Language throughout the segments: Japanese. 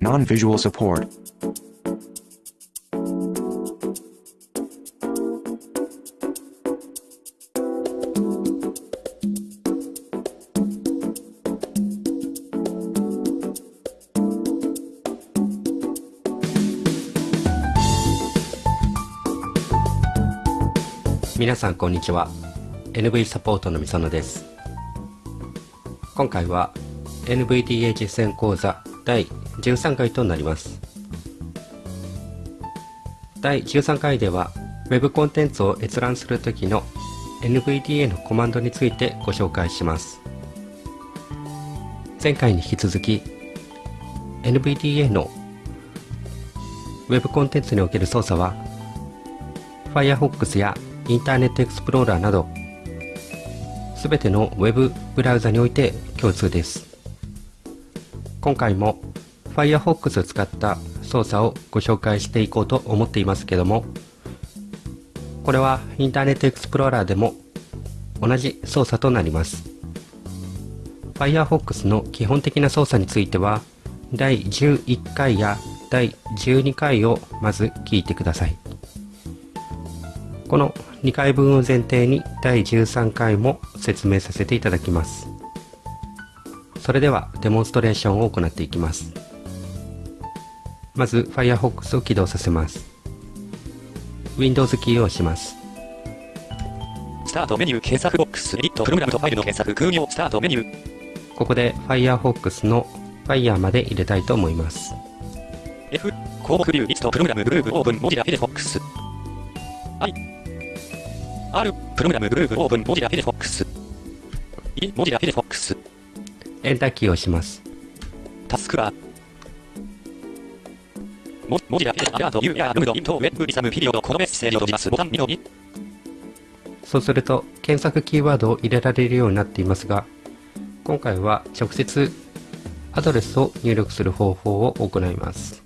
Non-visual support. 皆さんこんにちは NV サポートのみそのです今回は NVDA 実践講座第13回となります。第13回では Web コンテンツを閲覧するときの NVDA のコマンドについてご紹介します。前回に引き続き NVDA の Web コンテンツにおける操作は Firefox やインターネットエクスプローラーなどすべての Web ブラウザにおいて共通です。今回も Firefox を使った操作をご紹介していこうと思っていますけどもこれはインターネットエクスプローラーでも同じ操作となります。Firefox の基本的な操作については第11回や第12回をまず聞いてください。この2回分を前提に第13回も説明させていただきます。それではデモンストレーションを行っていきます。まず Firefox を起動させます。Windows キーを押します。スタートメニュー検索ボックスエディットプログラムとファイルの検索空行スタートメニュー。ここで Firefox の Fire まで入れたいと思います。F 項目ビューリストプログラムグループオープンモジラフィレフォックス。I R プログラムグループオープンモジラフィレフォックス。I モジラフィレフォックスエンターキーを押します。タスクバーモモジラフィレアラート U やルムドイントウェブリサムピリオドこのメッセージを閉じますボタン2の2そうすると検索キーワードを入れられるようになっていますが今回は直接アドレスを入力する方法を行います。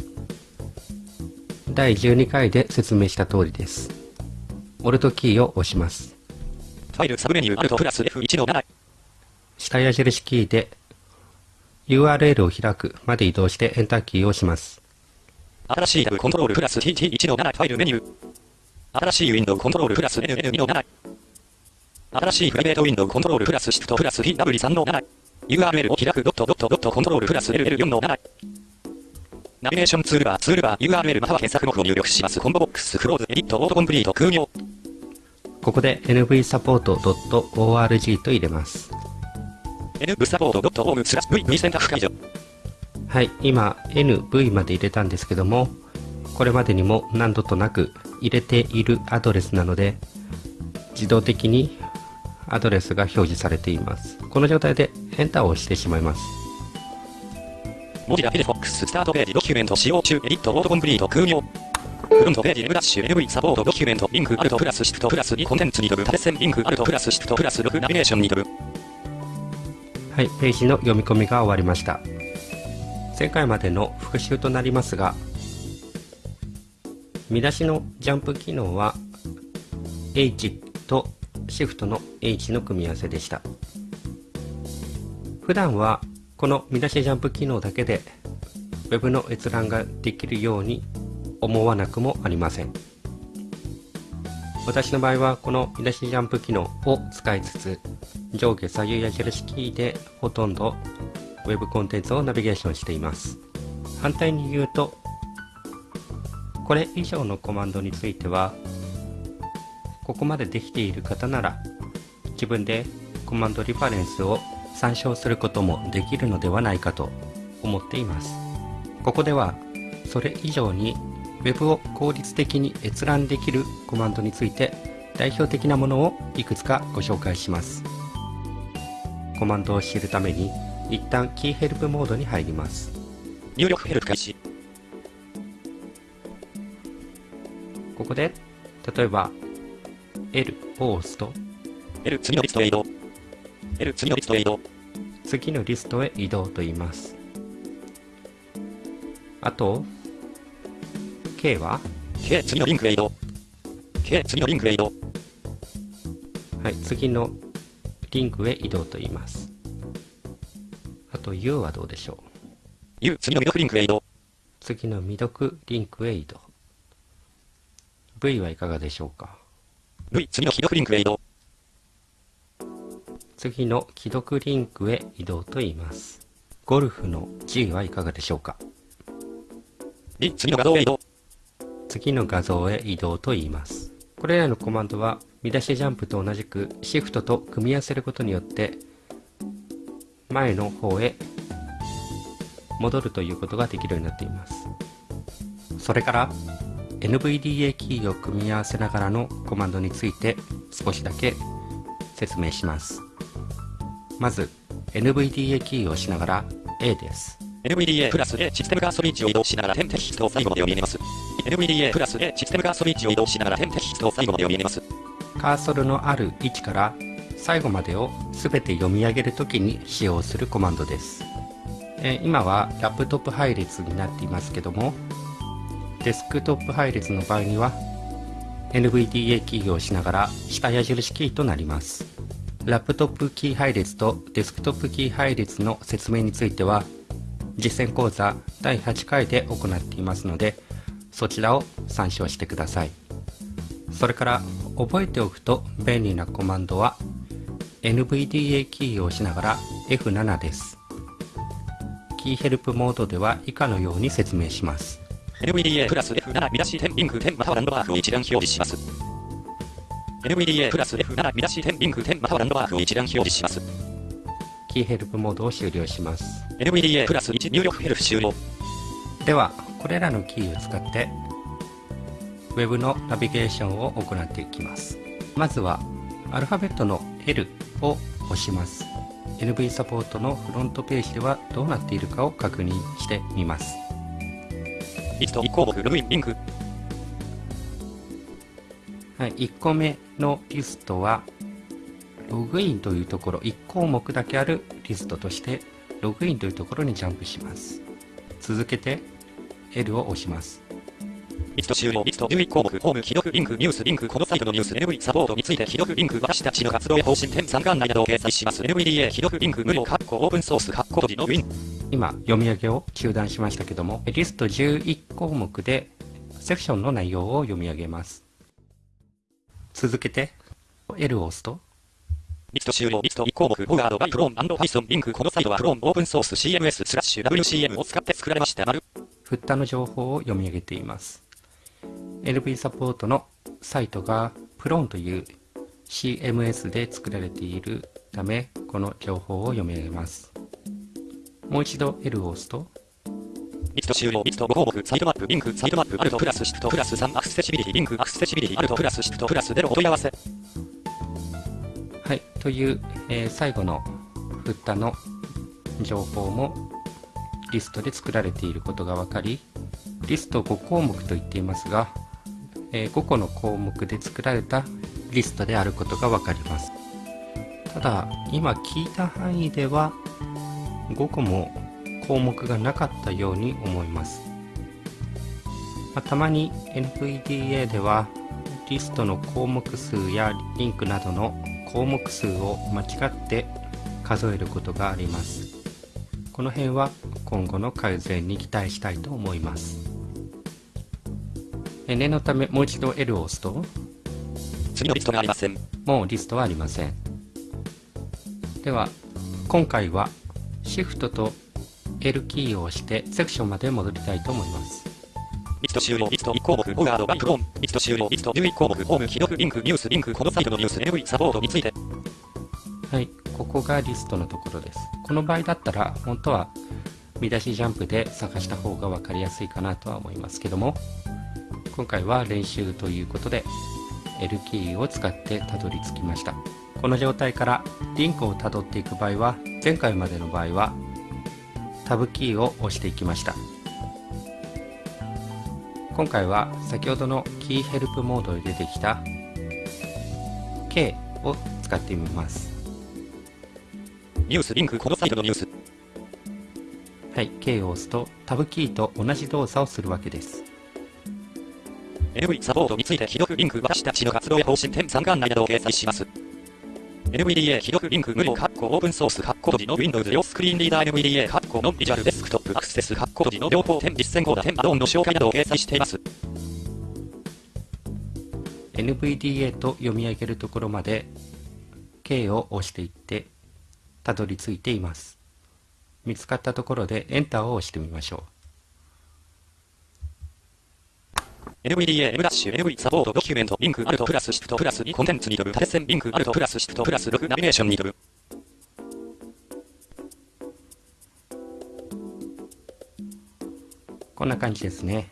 第12回で説明した通りです。オルトキーを押します。ファイルサブメニューアルトプラス F1 の7下矢印キーで URL を開くまで移動してエンターキーを押します。新しいタブコントロールプラス TT1 の7ファイルメニュー。新しいウィンドウコントロールプラス NN2 の7新しいプライベートウィンドウコントロールプラスシフトプラス PW3 の7 URL を開くドットドットドットコントロールプラス LL4 の7ナビゲーションツールバーツールバー URL または検索語を入力します。コンボボックスクローズエディットオートコンプリート空行ここで nvsupport.org と入れますはい今 NV まで入れたんですけどもこれまでにも何度となく入れているアドレスなので自動的にアドレスが表示されています。この状態でエンターを押してしまいます。 Mozilla Firefox スタートページドキュメント使用中エディットオートコンプリート空行フロントページ M ダッシュ NV サポートドキュメントリンクアルトプラスシフトプラス2コンテンツに飛ぶ縦線リンクアルトプラスシフトプラス6ナビゲーションに飛ぶはいページの読み込みが終わりました。前回までの復習となりますが見出しのジャンプ機能は H と Shift の H の組み合わせでした。普段はこの見出しジャンプ機能だけで Web の閲覧ができるように思わなくもありません。私の場合はこの見出しジャンプ機能を使いつつ上下左右矢印キーでほとんど Web コンテンツをナビゲーションしています。反対に言うとこれ以上のコマンドについてはここまでできている方なら自分でコマンドリファレンスを参照することもできるのではないかと思っています。ここではそれ以上に Web を効率的に閲覧できるコマンドについて代表的なものをいくつかご紹介します。コマンドを知るために一旦キーヘルプモードに入ります。入力ヘルプ開始。ここで例えば L を押すと L 次のリストへ移動。L 次のリストへ移動。次のリストへ移動と言います。あと K は？K 次のリンクへ移動 K 次のリンクへ移動はい次のリンクへ移動と言いますあと U はどうでしょう？U、次の未読リンクへ移動。次の未読リンクへ移動。V はいかがでしょうか？V、次の既読リンクへ移動。次の既読リンクへ移動と言います。ゴルフの G はいかがでしょうか？D、次の画像へ移動。次の画像へ移動と言います。これらのコマンドは見出しジャンプと同じくシフトと組み合わせることによって前の方へ戻るということができるようになっています。それから NVDA キーを組み合わせながらのコマンドについて少しだけ説明します。まず NVDA キーを押しながら A です。NVDA プラス A システムカーソリッチを移動しながら点テキストを最後まで読み上げます。NVDA プラス A システムカーソリッチを移動しながら点テキストを最後まで読み上げます。カーソルのある位置から最後までを全て読み上げるときに使用するコマンドです、え今はラップトップ配列になっていますけどもデスクトップ配列の場合には NVDA キーを押しながら下矢印キーとなりますラップトップキー配列とデスクトップキー配列の説明については実践講座第8回で行っていますのでそちらを参照してくださいそれから覚えておくと便利なコマンドは NVDA キーを押しながら F7 です。キーヘルプモードでは以下のように説明します。NVDA プラス F7 見出し点リンク点またはランドマークを一覧表示します。NVDA プラス F7 見出し点リンク点またはランドマークを一覧表示します。キーヘルプモードを終了します。NVDA プラス1入力ヘルプ終了。では、これらのキーを使って Web のナビゲーションを行っていきます。まずはアルファベットの L を押します。NV サポートのフロントページではどうなっているかを確認してみます。リスト1項目ログインリンク。はい、1個目のリストは、ログインというところ、1項目だけあるリストとして、ログインというところにジャンプします。続けて、L を押します。リスト終了。リスト11項目。ホーム、既読、リンク、ニュース、リンク、このサイトのニュース、NV サポートについて、既読、リンク、私たちの活動や方針点参観内などを掲載します。NVDA、既読、リンク、無料、カッコ、オープンソース、カッコ、閉じのウィン。今、読み上げを中断しましたけども、リスト11項目で、セクションの内容を読み上げます。続けて、L を押すと、リスト終了。リスト1項目。 Powered by Plone & Python、リンク、このサイトは Plone、オープンソース、CMS、スラッシュ、WCM を使って作られました。丸。フッターの情報を読み上げています。LV サポートのサイトが Plone という CMS で作られているため、この情報を読み上げます。もう一度 L を押すと、リスト終了。リスト5項目。サイトマップ、リンク、サイトマップ、アルトプラスシフトプラス3、アクセシビリティ、リンク、アクセシビリティ、アルトプラスシフトプラス0、お問い合わせ。はい、という、えー最後の振ったの情報もリストで作られていることが分かり、リスト5項目と言っていますが、えー5個の項目で作られたリストであることが分かります。ただ、今聞いた範囲では5個も項目がなかったように思います。まあたまに NVDA ではリストの項目数やリンクなどの項目数を間違って数えることがあります。この辺は今後の改善に期待したいと思います。え念のためもう一度 L を押すと次のリストがありません。もうリストはありません。では今回は Shift と L キーを押してセクションまで戻りたいと思います。リスト終了。リスト1項目。ホガード、バイプロン。リスト終了。リスト11項目。ホーム、既読、リンク、ニュース、リンク、このサイトのニュース、NV サポートについて。はい、ここがリストのところです。この場合だったら、本当は見出しジャンプで探した方が分かりやすいかなとは思いますけども、今回は練習ということで、L キーを使ってたどり着きました。この状態からリンクをたどっていく場合は、前回までの場合は、タブキーを押していきました。今回は先ほどのキーヘルプモードで出てきた K を使ってみます。ニュース、リンク、このサイトのニュース。はい、K を押すとタブキーと同じ動作をするわけです。NV サポートについて、既読、リンク、私たちの活動や方針点参観内などを掲載します。NVDA 既読リンク無料カッコオープンソースカッコ閉じの Windows 用スクリーンリーダー NVDA カッコのビジュアルデスクトップアクセス発行時の両方点実践コーダ点アドオンの紹介などを掲載しています。NVDA と読み上げるところまで K を押していってたどり着いています。見つかったところでエンターを押してみましょう NVDA M ダッシュ NV サポートドキュメントリンクアルトプラスシフトプラス2コンテンツに飛ぶ縦線リンクアルトプラスシフトプラス6ナビゲーションに飛ぶ。こんな感じですね。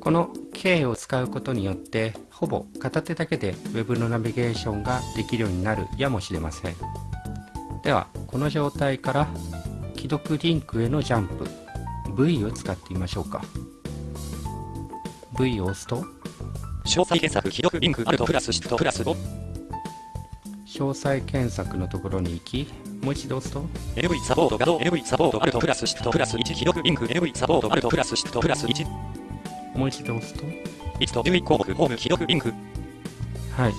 この K を使うことによってほぼ片手だけで Web のナビゲーションができるようになるやもしれません。では、この状態から既読リンクへのジャンプ V を使ってみましょうか。V を押すと？詳細検索既読リンクプラスシフトプラス5詳細検索のところに行き、もう一度押すと？NV サポート画像 NV サポートプラスシフトプラス1既読リンク NV サポートプラスシフトプラス1もう一度押すと？1と11項目ホーム既読リンク。はい。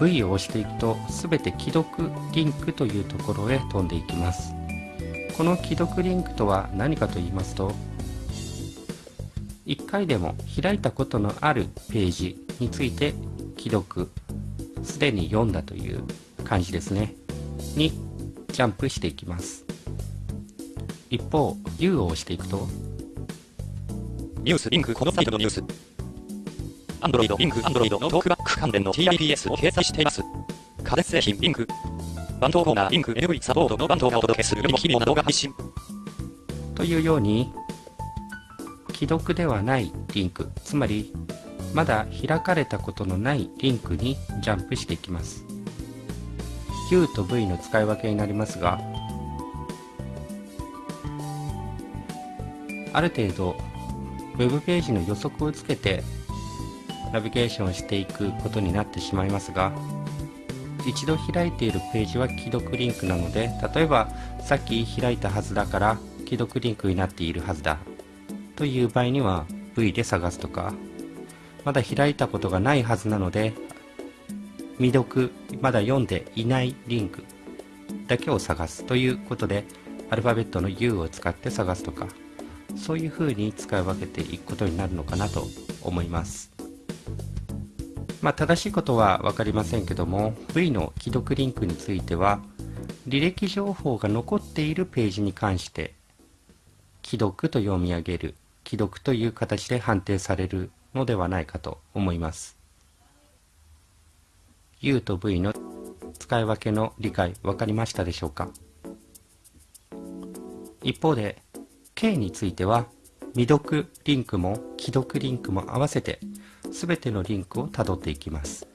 V を押していくと、すべて既読リンクというところへ飛んでいきます。この既読リンクとは何かと言いますと、1回でも開いたことのあるページについて既読、すでに読んだという感じですね。にジャンプしていきます。一方、U を押していくと、ニュースリンクこのサイトのニュース。Android リンク Android のトークバック関連の TIPS を掲載しています。家電製品リンク。番頭コーナーリンク NV サポートの番頭がお届けするよりも奇妙な動画配信。というように既読ではないリンク。つまりまだ開かれたことのないリンクにジャンプしていきます。U と V の使い分けになりますがある程度 Web ページの予測をつけてナビゲーションしていくことになってしまいますが一度開いているページは既読リンクなので例えばさっき開いたはずだから既読リンクになっているはずだ。という場合には V で探すとかまだ開いたことがないはずなので未読まだ読んでいないリンクだけを探すということでアルファベットの U を使って探すとかそういう風に使い分けていくことになるのかなと思います。まあ正しいことは分かりませんけども V の既読リンクについては履歴情報が残っているページに関して既読と読み上げる既読という形で判定されるのではないかと思います。U と V の使い分けの理解分かりましたでしょうか？一方で K については未読リンクも既読リンクも合わせて全てのリンクをたどっていきます。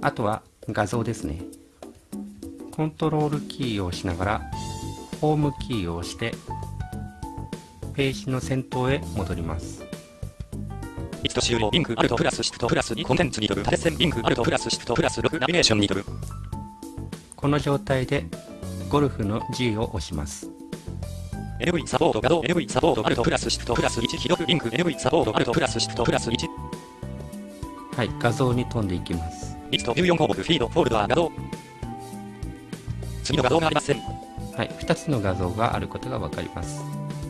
あとは画像ですね。コントロールキーを押しながらホームキーを押してページの先頭へ戻ります。1と終了リンクアルトプラスシフトプラス2コンテンツに縦線リンクアルトプラスシフトプラス6ナビゲーションにこの状態でゴルフの G を押します。NV サポート画像 NV サポートアルトプラスシフトプラス1既読リンク。NV サポートアルトプラスシフトプラス1はい画像に飛んでいきます。1と14項目フィードフォルダー画像。次の画像がありません。はい、2つの画像があることが分かります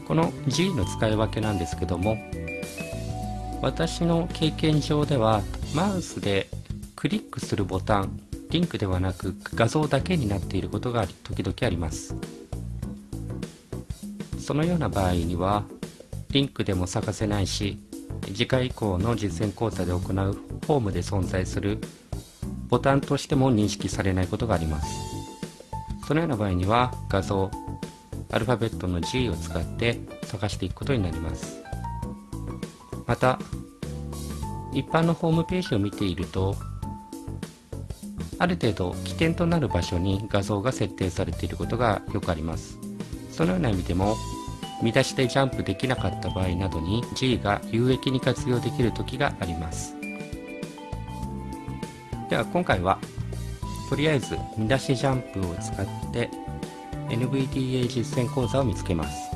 この G の使い分けなんですけども私の経験上ではマウスでクリックするボタンリンクではなく画像だけになっていることが時々あります。そのような場合にはリンクでも探せないし次回以降の実践講座で行うフォームで存在するボタンとしても認識されないことがあります。そのような場合には画像アルファベットの G を使って探していくことになります。また一般のホームページを見ているとある程度起点となる場所に画像が設定されていることがよくあります。そのような意味でも見出しでジャンプできなかった場合などに G が有益に活用できる時があります。では今回はとりあえず見出しジャンプを使って NVDA 実践講座を見つけます。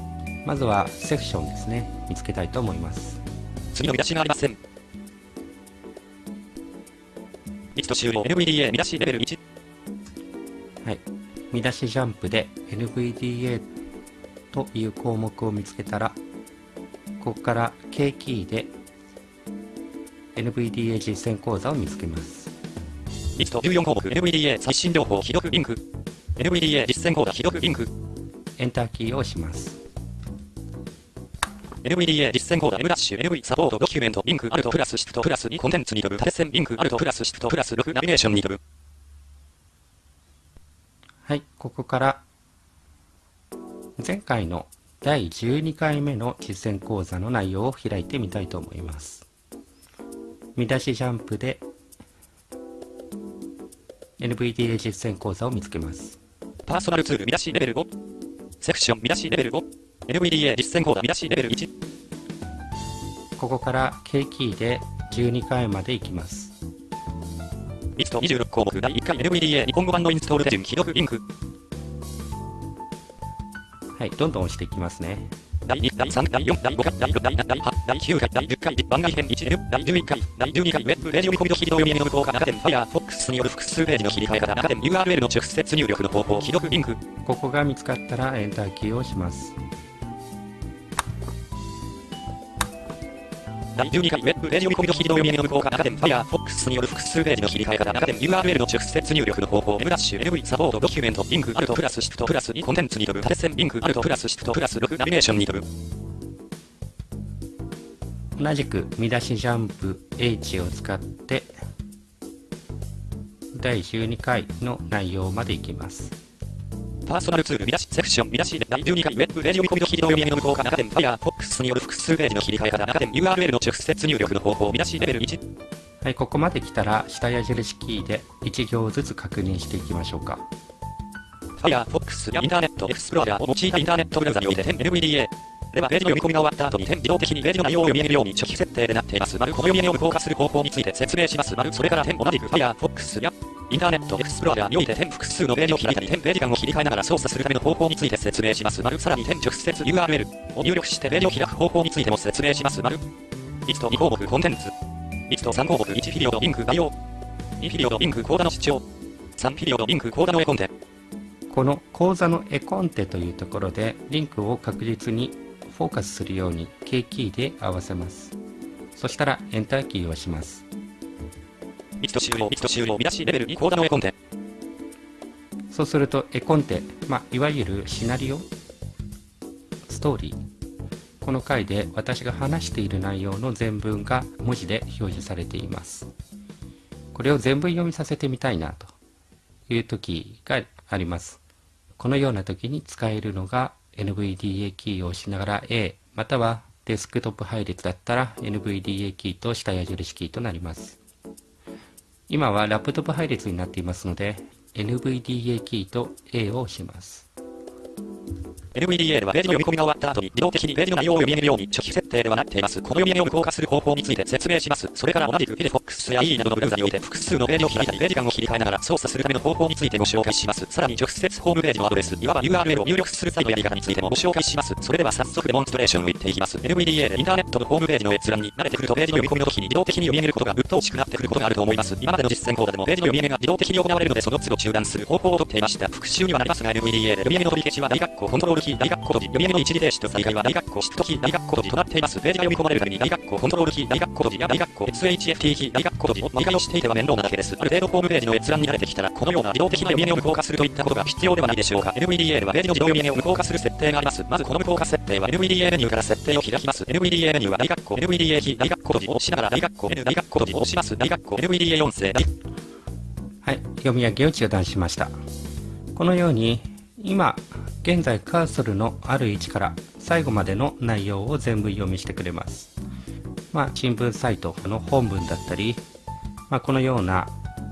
まずはセクションですね。見つけたいと思います。次の見出しがありません。1と終了。NVDA 見出しレベル1はい。見出しジャンプで NVDA という項目を見つけたらここから K キーで NVDA 実践講座を見つけます。リスト14項目。NVDA 最新情報。既読リンク NVDA 実践講座既読リンク。エンターキーを押します。NVDA 実践講座 M ダッシュ NV サポートドキュメントリンクアルトプラスシフトプラス2コンテンツに飛ぶ縦線リンクアルトプラスシフトプラス6ナビゲーションに飛ぶ。はいここから前回の第12回目の実践講座の内容を開いてみたいと思います。見出しジャンプで NVDA 実践講座を見つけますパーソナルツール見出しレベル5セクション見出しレベル5 NVDA 実践講座見出しレベル1ここから K キーで12回まで行きます。リスト26項目第1回。NVDA 日本語版のインストール手順既読リンク。はいどんどん押していきますね第2、第3、第4、第5回、第6、第7、第8、第9回、第10回、番外編 1N、第11回、第12回、ウェブ、レジオ見込みと非動読みへの無効化、中点、Firefox による複数ページの切り替え方、中点、URL の直接入力の方法、既読リンク。ここが見つかったらエンターキーを押します第12回、ウェブ、レジオ見込みと非動読みへの無効化、中点、Firefox による複数ページの切り替え方、中点、URL の直接入力の方法、M ダッシュ、NV サポートドキュメント、リンク、アルトプラスシフトプラス2コンテンツに飛ぶ、縦線リンク、アルトプラスシフトプラス6ナビゲーションに飛ぶ。同じく見出しジャンプ H を使って第12回の内容までいきますパーソナルツール見出しセクション見出し第12回ウェブレジオ見込みと非動読みへの無効化中点 Firefox による複数ページの切り替え方中点 URL の直接入力の方法見出しレベル1はいここまで来たら下矢印キーで1行ずつ確認していきましょうか Firefox やインターネットエクスプローラーを用いたインターネットブラウザにおいて NVDA ではページの読み込みが終わった後に点自動的にページの内容を読み上げるように初期設定でなっています。丸この読み上げを効化する方法について説明します。丸それから点同じく Firefox やインターネットエクスプローラーにおいて点複数のページを開いたり点ページ間を切り替えながら操作するための方法について説明します。丸さらに点直接 URL を入力してページを開く方法についても説明します。丸リスト2項目コンテンツ。リスト3項目1ピリオドリンク概要2ピリオドリンク講座の主張3ピリオドリンク講座の絵コンテ。この講座の絵コンテというところでリンクを確実にフォーカスするように K キーで合わせます。そしたらエンターキーを押します。リスト終了リスト終了見出しレベル2講座の絵コンテ。そうすると絵コンテ、まあ、いわゆるシナリオストーリー。この回で私が話している内容の全文が文字で表示されています。これを全文読みさせてみたいなという時があります。このような時に使えるのが NVDA キーを押しながら A またはデスクトップ配列だったら NVDA キーと下矢印キーとなります。今はラップトップ配列になっていますので NVDA キーと A を押します。NVDA ではページの読み込みが終わった後に自動的にページの内容を読み上げるように初期設定ではなっています。この読み上げを無効化する方法について説明します。それから同じく Firefox や E などのブラウザにおいて複数のページを開いたりページ間を切り替えながら操作するための方法についてご紹介します。さらに直接ホームページのアドレス、いわば URL を入力する際のやり方についてもご紹介します。それでは早速デモンストレーションを言っていきます。NVDA でインターネットのホームページの閲覧に慣れてくるとページの読み込みの時に自動的に読み上げることがぶっ通しくなってくることがあると思います。今までの実践講座でもページの読み上げが自動的に行われるのでその都度中断する方法をとっていました。復習にはなりますが NVDA で読み上げの取り消しは大学校コントロールキー大学校閉じ読み上げの一時停止と再開は大学校シフトキー大学校閉じとなっています。ページが読み込まれるために大学校コントロールキー大学校閉じや大学校 SHFT キー大学校閉じを毎回押していては面倒なだけです。ある程度ホームページの閲覧に慣れてきたらこのような自動的な読み上げを無効化するといったことが必要ではないでしょうか。NVDA ではページの自動読み上げを無効化する設定があります。まずこの無効化設定は NVDA メニューから設定を開きます。NVDA メニューは大学校 NVDA キー大学校閉じを押しながら大学校 N 大学校閉じを押します。大学校 NVDA 音声はい、読み上げを中断しました。このように今現在カーソルのある位置から最後までの内容を全部読みしてくれます。まあ、新聞サイトの本文だったり、まあ、このような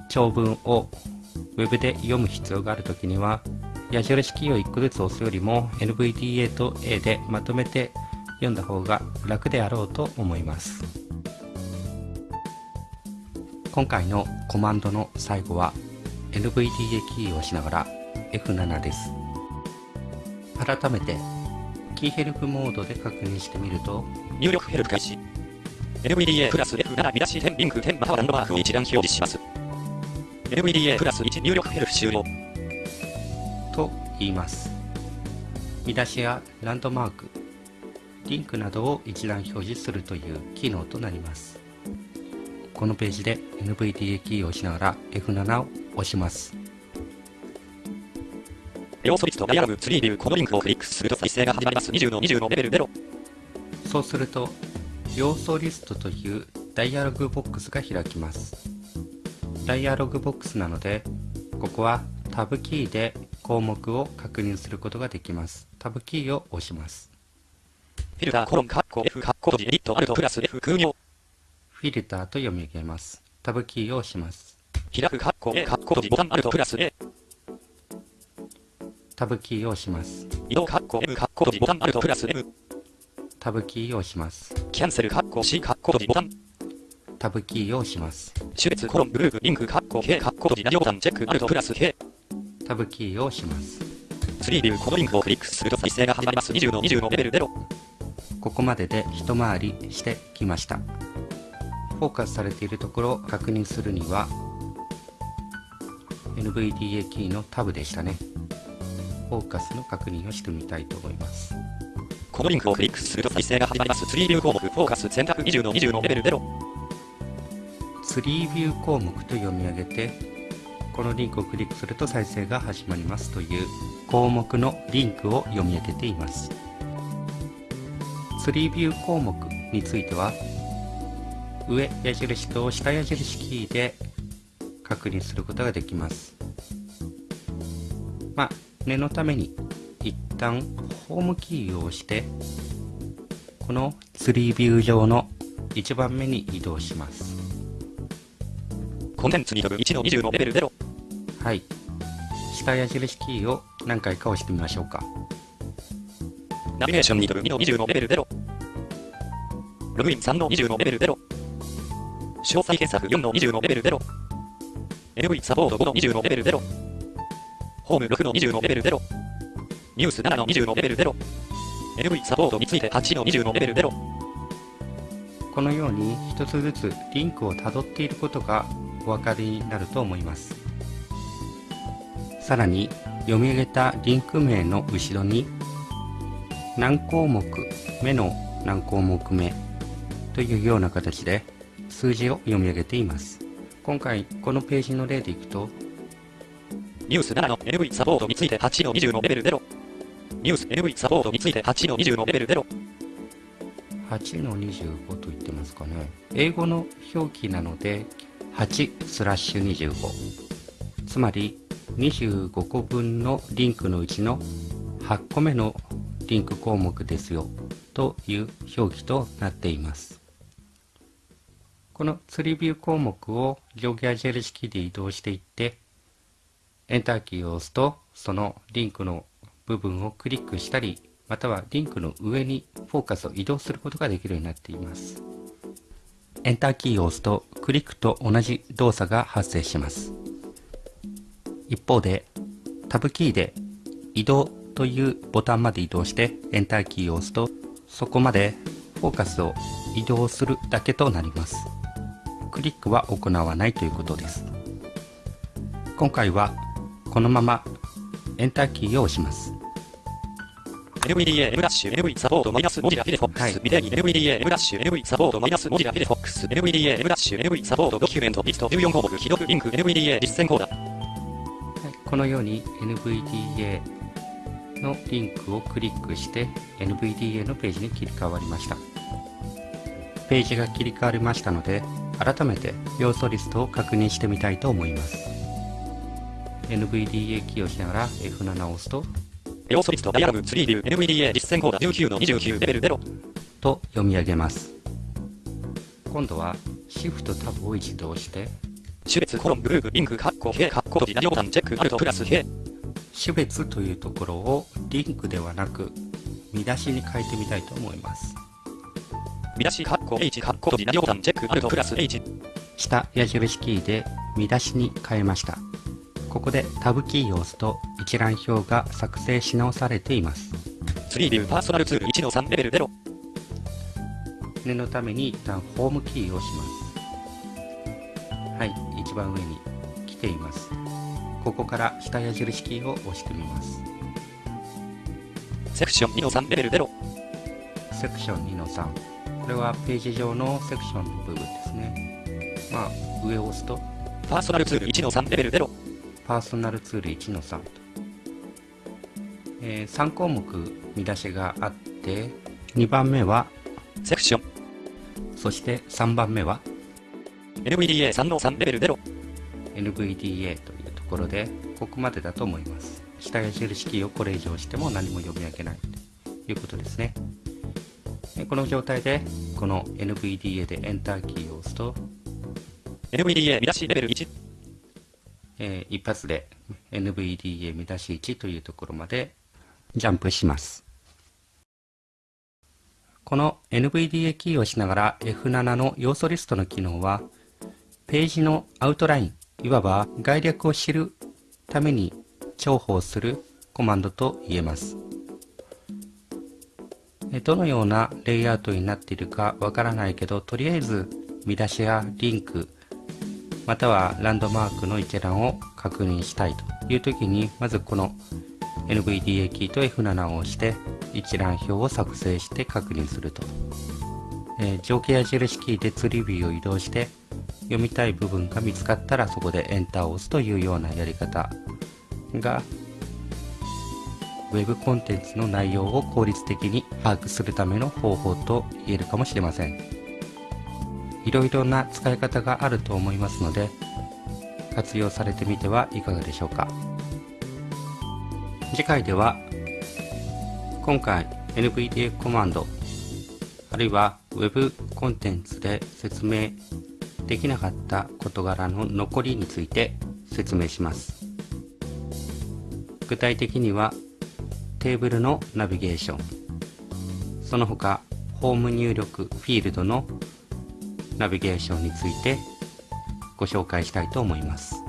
長文をウェブで読む必要があるときには矢印キーを1個ずつ押すよりも NVDA と A でまとめて読んだ方が楽であろうと思います。今回のコマンドの最後は NVDA キーを押しながら F7 です。改めてキーヘルプモードで確認してみると入力ヘルプ開始。NVDA プラス F7 見出し点リンク点またはランドマークを一覧表示します。NVDA プラス1入力ヘルプ終了。と言います見出しやランドマークリンクなどを一覧表示するという機能となりますこのページで NVDA キーを押しながら F7 を押します要素リストダイアログツリービューこのリンクをクリックすると再生が始まります。20の20のレベル0そうすると要素リストというダイアログボックスが開きます。ダイアログボックスなのでここはタブキーで項目を確認することができます。タブキーを押します。フィルターコロンカッコ F カッコ閉じエディットアルトプラス F 空行フィルターと読み上げます。タブキーを押します。開くカッコ A カッコ閉じボタンアルトプラス A タブキーを押します。移動カッコ M カッコ閉じボタンアルトプラス。M タブキーを押します。キャンセルカッコ C カッコボタンタブキーを押します。種別コロングループリンクカッコ K カッコボタンチェック。アルトプラス K タブキーを押します。ツリービューこのリンクをクリックすると再生が始まります。20の20のレベル0ここまでで一回りしてきました。フォーカスされているところを確認するには NVDA キーのタブでしたねフォーカスの確認をしてみたいと思います。このリンクをクリックすると再生が始まります。ツリービュー項目フォーカス選択20の20のレベル0ツリービュー項目と読み上げてこのリンクをクリックすると再生が始まりますという項目のリンクを読み上げています。ツリービュー項目については上矢印と下矢印キーで確認することができます。まあ念のために一旦ホームキーを押してこのツリービュー上の1番目に移動します。コンテンツに飛ぶ1の20のレベル0はい。下矢印キーを何回か押してみましょうか。ナビゲーションに飛ぶ2の20のレベル0ロ。グイン3の20のレベル0詳細検索4の20のレベル0 NV サポート5の20のレベル0ホーム6の20のレベル0ニュース7の20のレベル0 NV サポートについて8の20のレベル0このように一つずつリンクをたどっていることがお分かりになると思います。さらに読み上げたリンク名の後ろに何項目目の何項目目というような形で数字を読み上げています。今回このページの例でいくとニュース7の NV サポートについて8の20のレベル0ニュース NV サポートについて8の20のレベル0 8の25と言ってますかね。英語の表記なので8スラッシュ25つまり25個分のリンクのうちの8個目のリンク項目ですよという表記となっています。このツリビュー項目を上下矢印キーで移動していってエンターキーを押すとそのリンクの部分をクリックしたりまたはリンクの上にフォーカスを移動することができるようになっています。エンターキーを押すとクリックと同じ動作が発生します。一方でタブキーで移動というボタンまで移動してエンターキーを押すとそこまでフォーカスを移動するだけとなります。クリックは行わないということです。今回はこのままエンターキーを押します。NVDA M ダッシュ NV サポートマイナス文字ラフィレフォックはい。ス NVDA M ダッシュ NV サポートマイナス文字ラフィレフォックス。NVDA M ダッシュ NV サポートドキュメントリスト14項目既読リンク NVDA 実践コーダはい。このように NVDA のリンクをクリックして NVDA のページに切り替わりました。ページが切り替わりましたので改めて要素リストを確認してみたいと思います NVDA キーをしながら F7 を押すと要素リストダイアログツリービュー NVDA 実践コーダ19の29レベル0と読み上げます。今度は Shift タブを一度押して種別コロングループリンクカッコカッコチェックアルトプラス種別というところをリンクではなく見出しに変えてみたいと思います。見出しカッコ H カッコチェックアルトプラス H 下矢印キーで見出しに変えましたここでタブキーを押すと一覧表が作成し直されています。ツリービューパーソナルツール1の3レベル0念のために一旦ホームキーを押します。はい一番上に来ています。ここから下矢印キーを押してみます。セクション2の3レベル0。セクション2の3これはページ上のセクションの部分ですね。まあ上を押すと。パーソナルツール1の3レベル0。パーソナルツール1の3と、えー3項目見出しがあって2番目は？セクション。そして3番目は？NVDA3 の3レベル0。NVDA というところでここまでだと思います。下矢印キーをこれ以上押しても何も読み上げないということですね。えこの状態でこの NVDA でエンターキーを押すと、NVDA 見出しレベル1。えー一発で NVDA 見出し1というところまでジャンプします。この NVDA キーを押しながら F7 の要素リストの機能はページのアウトラインいわば概略を知るために重宝するコマンドと言えます。どのようなレイアウトになっているかわからないけどとりあえず見出しやリンクまたはランドマークの一覧を確認したいという時にまずこの NVDA キーと F7 を押して一覧表を作成して確認すると、えー上下矢印キーでツリビューを移動して読みたい部分が見つかったらそこでエンターを押すというようなやり方が Web コンテンツの内容を効率的に把握するための方法と言えるかもしれません。いろいろな使い方があると思いますので活用されてみてはいかがでしょうか。次回では今回 NVDA コマンドあるいは Web コンテンツで説明できなかった事柄の残りについて説明します。具体的にはテーブルのナビゲーションその他ホーム入力フィールドのナビゲーションについてご紹介したいと思います。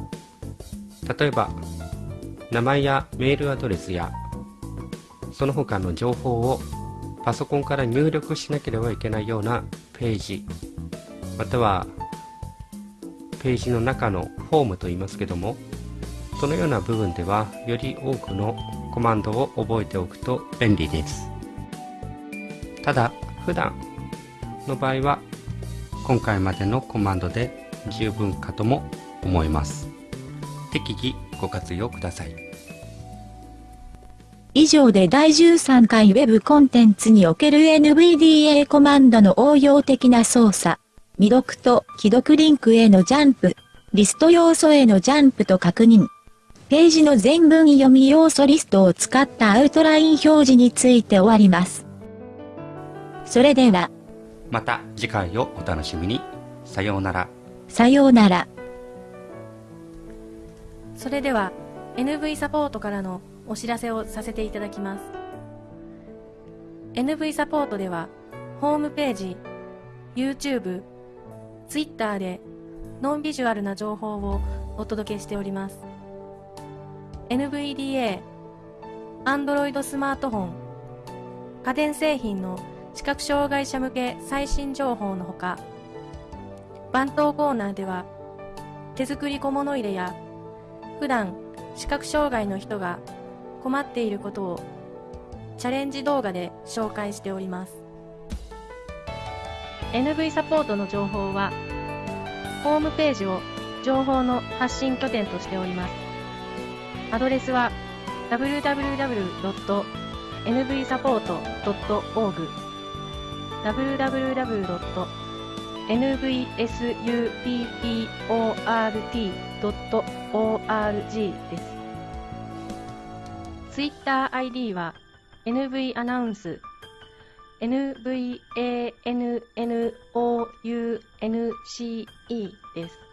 例えば名前やメールアドレスやその他の情報をパソコンから入力しなければいけないようなページまたはページの中のフォームと言いますけどもそのような部分ではより多くのコマンドを覚えておくと便利です。ただ普段の場合は今回までのコマンドで十分かとも思います適宜ご活用ください以上で第13回 Web コンテンツにおける NVDA コマンドの応用的な操作、未読と既読リンクへのジャンプ、リスト要素へのジャンプと確認、ページの全文読み要素リストを使ったアウトライン表示について終わります。それでは、また次回をお楽しみに。さようなら。さようなら。それでは NV サポートからのお知らせをさせていただきます。NV サポートではホームページ YouTube、Twitter でノンビジュアルな情報をお届けしております。NVDA Android スマートフォン家電製品の視覚障害者向け最新情報のほか番頭コーナーでは手作り小物入れや普段視覚障害の人が困っていることをチャレンジ動画で紹介しております。NV サポートの情報はホームページを情報の発信拠点としております。アドレスは www.nvsupport.org www.nvsupport.org です。Twitter ID は NV アナウンス NVANNOUNCE です。